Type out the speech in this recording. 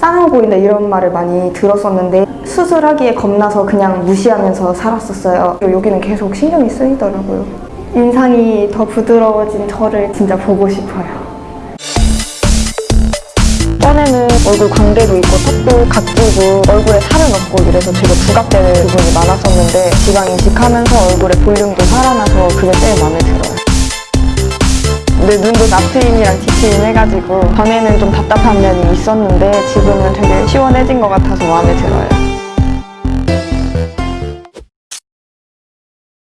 땅아 보인다 이런 말을 많이 들었었는데 수술하기에 겁나서 그냥 무시하면서 살았었어요. 여기는 계속 신경이 쓰이더라고요. 인상이 더 부드러워진 저를 진짜 보고 싶어요. 전에는 얼굴 광대도 있고 턱도 각지고 얼굴에 살은 없고 이래서 되게 부각되는 부분이 많았었는데 지방 이식하면서 얼굴에 볼륨도 살아나서 그게 제일 마음에 들어요. 내 눈도 나트임이랑 디트임 해가지고 전에는 좀 답답한 면이 있었는데 지금은 되게 시원해진 것 같아서 마음에 들어요.